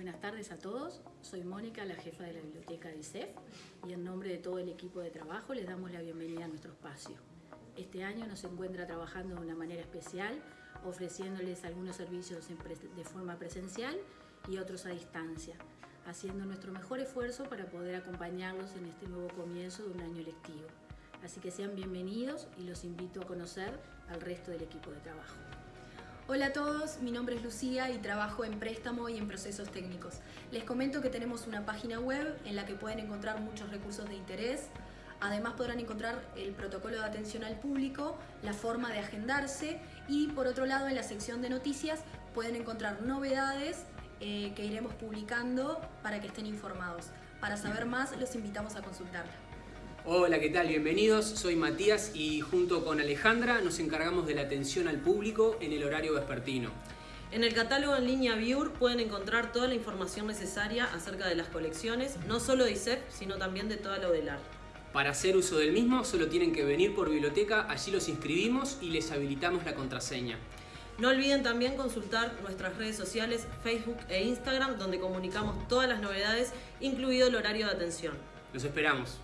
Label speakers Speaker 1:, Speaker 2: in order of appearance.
Speaker 1: buenas tardes a todos. Soy Mónica, la jefa de la biblioteca de ISEF y en nombre de todo el equipo de trabajo les damos la bienvenida a nuestro espacio. Este año nos encuentra trabajando de una manera especial, ofreciéndoles algunos servicios de forma presencial y otros a distancia, haciendo nuestro mejor esfuerzo para poder acompañarlos en este nuevo comienzo de un año lectivo. Así que sean bienvenidos y los invito a conocer al resto del equipo de trabajo.
Speaker 2: Hola a todos, mi nombre es Lucía y trabajo en préstamo y en procesos técnicos. Les comento que tenemos una página web en la que pueden encontrar muchos recursos de interés. Además podrán encontrar el protocolo de atención al público, la forma de agendarse y por otro lado en la sección de noticias pueden encontrar novedades eh, que iremos publicando para que estén informados. Para saber más los invitamos a consultarla.
Speaker 3: Hola, ¿qué tal? Bienvenidos, soy Matías y junto con Alejandra nos encargamos de la atención al público en el horario vespertino.
Speaker 4: En el catálogo en línea Viur pueden encontrar toda la información necesaria acerca de las colecciones, no solo de ISEP, sino también de toda la ODELAR.
Speaker 3: Para hacer uso del mismo solo tienen que venir por biblioteca, allí los inscribimos y les habilitamos la contraseña.
Speaker 4: No olviden también consultar nuestras redes sociales Facebook e Instagram donde comunicamos todas las novedades, incluido el horario de atención.
Speaker 3: Los esperamos.